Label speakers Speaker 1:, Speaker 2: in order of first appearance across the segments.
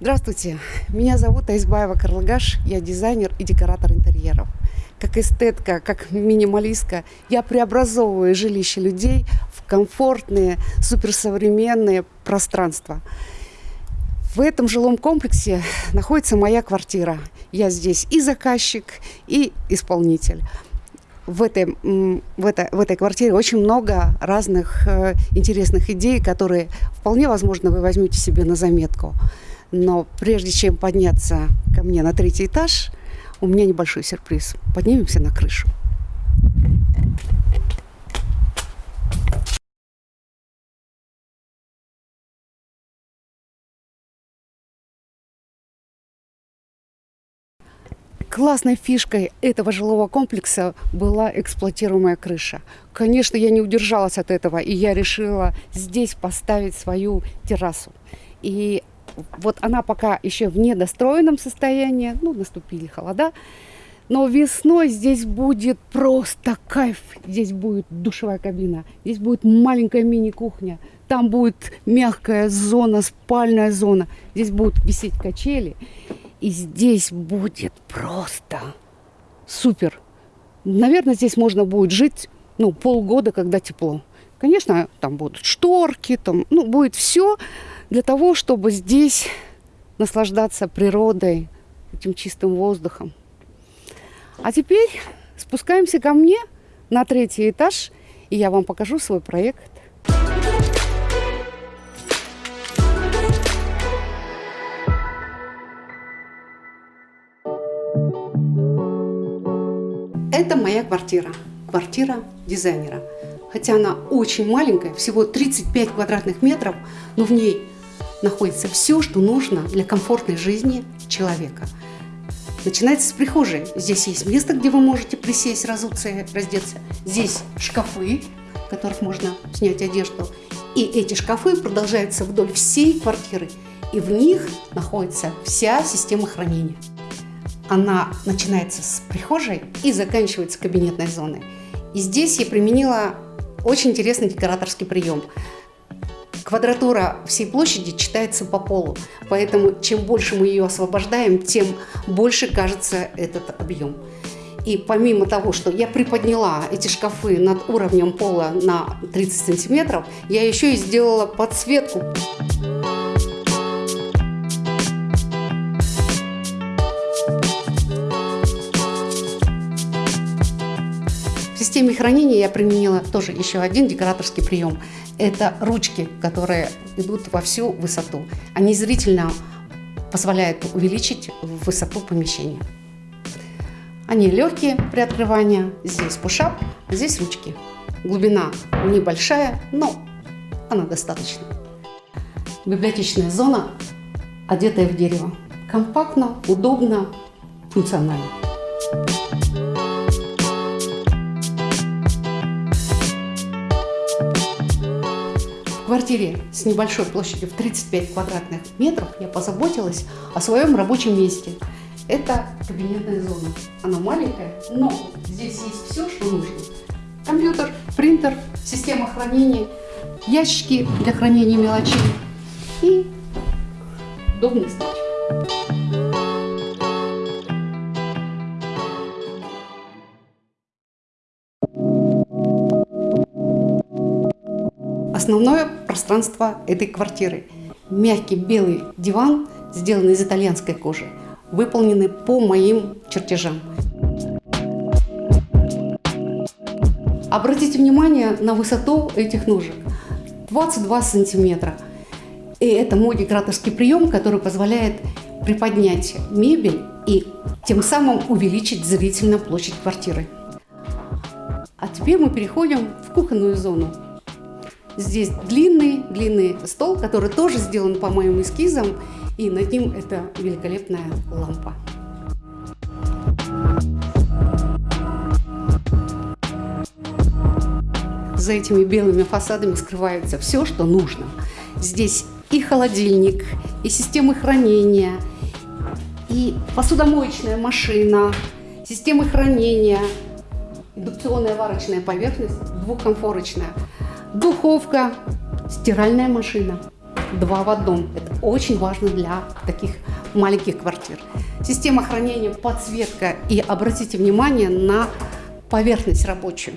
Speaker 1: Здравствуйте, меня зовут Аизбаева Карлыгаш, я дизайнер и декоратор интерьеров. Как эстетка, как минималистка, я преобразовываю жилище людей в комфортные, суперсовременные пространства. В этом жилом комплексе находится моя квартира. Я здесь и заказчик, и исполнитель. В этой, в, этой, в этой квартире очень много разных э, интересных идей, которые вполне возможно вы возьмете себе на заметку. Но прежде чем подняться ко мне на третий этаж, у меня небольшой сюрприз. Поднимемся на крышу. Классной фишкой этого жилого комплекса была эксплуатируемая крыша. Конечно, я не удержалась от этого, и я решила здесь поставить свою террасу. И вот она пока еще в недостроенном состоянии, ну, наступили холода, но весной здесь будет просто кайф. Здесь будет душевая кабина, здесь будет маленькая мини-кухня, там будет мягкая зона, спальная зона, здесь будут висеть качели. И здесь будет просто супер. Наверное, здесь можно будет жить ну, полгода, когда тепло. Конечно, там будут шторки, там, ну, будет все для того, чтобы здесь наслаждаться природой, этим чистым воздухом. А теперь спускаемся ко мне на третий этаж, и я вам покажу свой проект. Это моя квартира, квартира дизайнера. Хотя она очень маленькая, всего 35 квадратных метров, но в ней находится все, что нужно для комфортной жизни человека. Начинается с прихожей. Здесь есть место, где вы можете присесть, разуться и раздеться. Здесь шкафы, в которых можно снять одежду. И эти шкафы продолжаются вдоль всей квартиры. И в них находится вся система хранения. Она начинается с прихожей и заканчивается кабинетной зоной. И здесь я применила очень интересный декораторский прием. Квадратура всей площади читается по полу, поэтому чем больше мы ее освобождаем, тем больше кажется этот объем. И помимо того, что я приподняла эти шкафы над уровнем пола на 30 сантиметров, я еще и сделала подсветку. Системе хранения я применила тоже еще один декораторский прием – это ручки, которые идут во всю высоту. Они зрительно позволяют увеличить высоту помещения. Они легкие при открывании. Здесь пушап, здесь ручки. Глубина небольшая, но она достаточно. Библиотечная зона, одетая в дерево. Компактно, удобно, функционально. Квартире с небольшой площадью в 35 квадратных метров я позаботилась о своем рабочем месте. Это кабинетная зона. Она маленькая, но здесь есть все, что нужно. Компьютер, принтер, система хранения, ящики для хранения мелочей и удобный стульчик. Основное пространство этой квартиры. Мягкий белый диван, сделанный из итальянской кожи, выполненный по моим чертежам. Обратите внимание на высоту этих ножек. 22 сантиметра. И это мой декораторский прием, который позволяет приподнять мебель и тем самым увеличить зрительно площадь квартиры. А теперь мы переходим в кухонную зону. Здесь длинный-длинный стол, который тоже сделан по моим эскизам, и над ним это великолепная лампа. За этими белыми фасадами скрывается все, что нужно. Здесь и холодильник, и системы хранения, и посудомоечная машина, системы хранения, индукционная варочная поверхность, двухкомфорочная – духовка, стиральная машина. два в одном. Это очень важно для таких маленьких квартир. Система хранения, подсветка и обратите внимание на поверхность рабочую.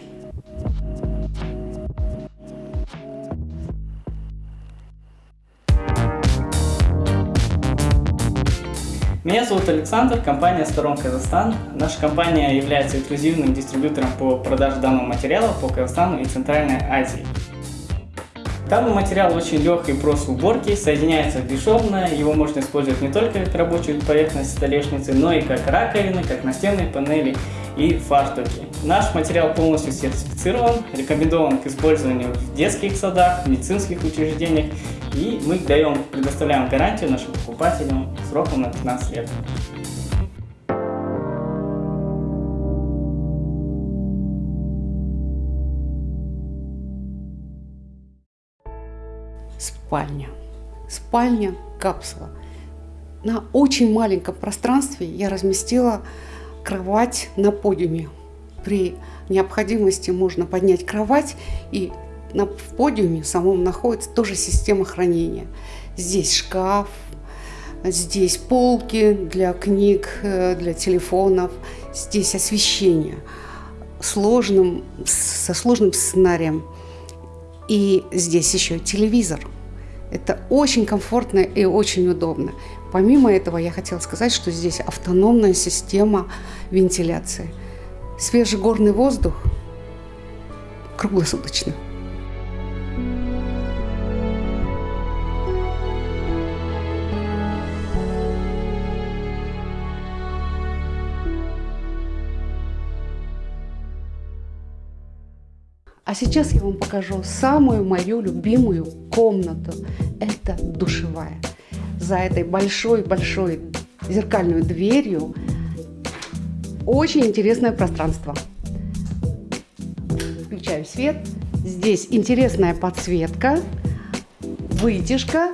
Speaker 2: Меня зовут Александр, компания «Сторон Казахстан». Наша компания является эксклюзивным дистрибьютором по продаже данного материала по Казахстану и Центральной Азии. Данный материал очень легкий и прост в уборке, соединяется бесшовно, его можно использовать не только как рабочую поверхность столешницы, но и как раковины, как настенные панели и фартуки. Наш материал полностью сертифицирован, рекомендован к использованию в детских садах, медицинских учреждениях и мы даем, предоставляем гарантию нашим покупателям сроком на 15 лет.
Speaker 1: Спальня. Спальня капсула. На очень маленьком пространстве я разместила кровать на подиуме. При необходимости можно поднять кровать и на, в подиуме самом находится тоже система хранения. Здесь шкаф, здесь полки для книг, э, для телефонов, здесь освещение сложным, со сложным сценарием. И здесь еще телевизор. Это очень комфортно и очень удобно. Помимо этого, я хотела сказать, что здесь автономная система вентиляции. Свежий горный воздух круглосуточно. А сейчас я вам покажу самую мою любимую комнату. Это душевая. За этой большой-большой зеркальной дверью очень интересное пространство. Включаю свет. Здесь интересная подсветка, вытяжка.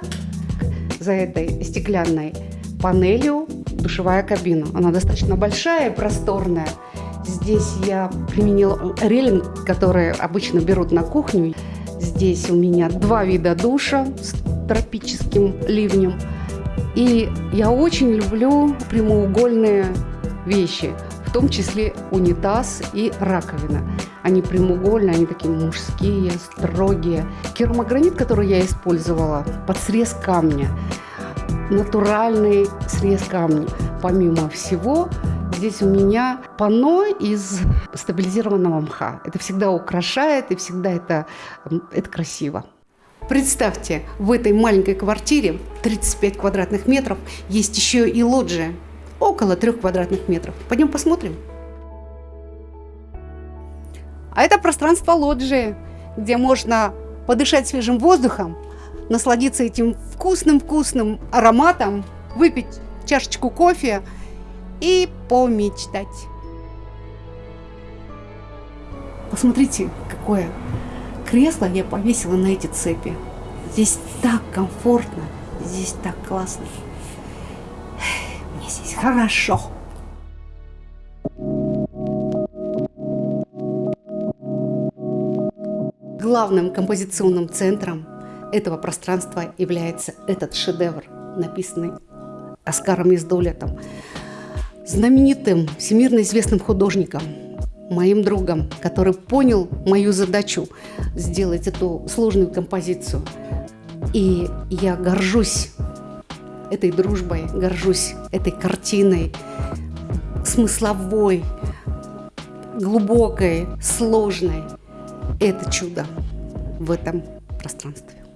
Speaker 1: За этой стеклянной панелью душевая кабина. Она достаточно большая и просторная. Здесь я применила релинг, который обычно берут на кухню. Здесь у меня два вида душа с тропическим ливнем. И я очень люблю прямоугольные вещи, том числе унитаз и раковина. Они прямоугольные, они такие мужские, строгие. Керамогранит, который я использовала, под срез камня. Натуральный срез камня. Помимо всего, Здесь у меня панно из стабилизированного мха. Это всегда украшает и всегда это, это красиво. Представьте, в этой маленькой квартире 35 квадратных метров есть еще и лоджия. Около 3 квадратных метров. Пойдем посмотрим. А это пространство лоджии, где можно подышать свежим воздухом, насладиться этим вкусным-вкусным ароматом, выпить чашечку кофе – и помечтать. Посмотрите, какое кресло я повесила на эти цепи. Здесь так комфортно, здесь так классно. Хорошо. Главным композиционным центром этого пространства является этот шедевр, написанный Оскаром Издолетом знаменитым, всемирно известным художником, моим другом, который понял мою задачу сделать эту сложную композицию. И я горжусь этой дружбой, горжусь этой картиной, смысловой, глубокой, сложной. Это чудо в этом пространстве.